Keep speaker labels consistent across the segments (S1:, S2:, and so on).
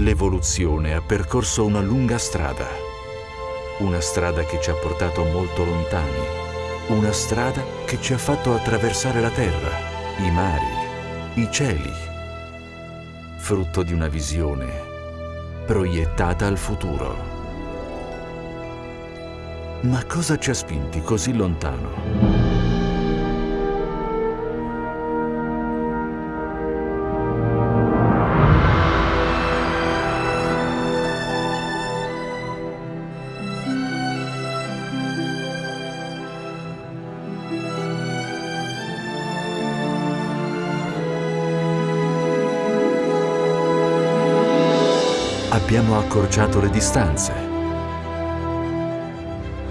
S1: L'evoluzione ha percorso una lunga strada, una strada che ci ha portato molto lontani, una strada che ci ha fatto attraversare la terra, i mari, i cieli, frutto di una visione proiettata al futuro. Ma cosa ci ha spinti così lontano? Abbiamo accorciato le distanze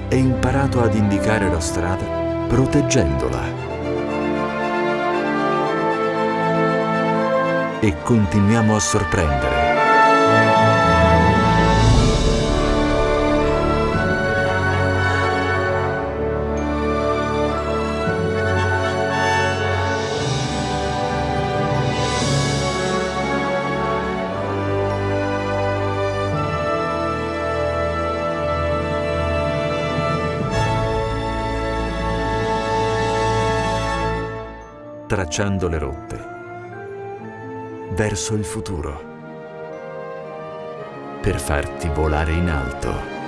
S1: e imparato ad indicare la strada proteggendola. E continuiamo a sorprendere. Tracciando le rotte verso il futuro per farti volare in alto.